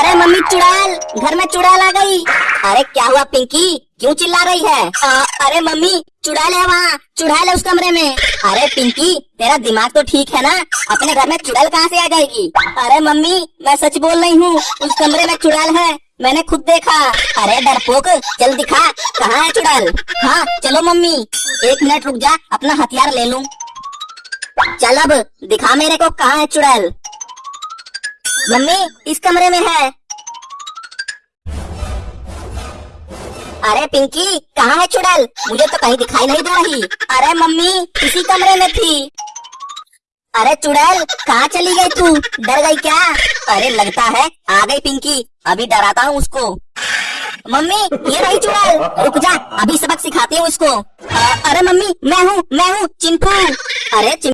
अरे मम्मी चुड़ैल घर में चुड़ैल आ गई। अरे क्या हुआ पिंकी? क्यों चिल्ला रही है? आ, अरे मम्मी चुड़ैल है वहाँ चुड़ैल है उस कमरे में। अरे पिंकी तेरा दिमाग तो ठीक है ना? अपने घर में चुड़ैल कहाँ से आ जाएगी? अरे मम्मी मैं सच बोल रही हूँ उस कमरे में चुड़ैल है मैंने खुद देखा। अरे डरपोक चल दिखा कहाँ है चुड़ैल? हाँ चलो मम्मी एक मिनट रुक जा अपना हथियार ले लूँ। चल अब दिखा मेरे को कहाँ है चुड़ैल। मम्मी, इस कमरे में है। अरे पिंकी, कहाँ है चुड़ैल? मुझे तो कहीं दिखाई नहीं दे रही। अरे मम्मी, इसी कमरे में थी। अरे चुड़ैल, कहाँ चली गई तू? डर गई क्या? अरे लगता है, आ गई पिंकी। अभी डराता हूँ उसको। मम्मी, ये रही चुड़ैल। रुक जा, अभी सबक सिखाती हूँ उसको। अरे मम्मी, मैं हूँ मैं हूँ, चिंटू। अरे चिंटू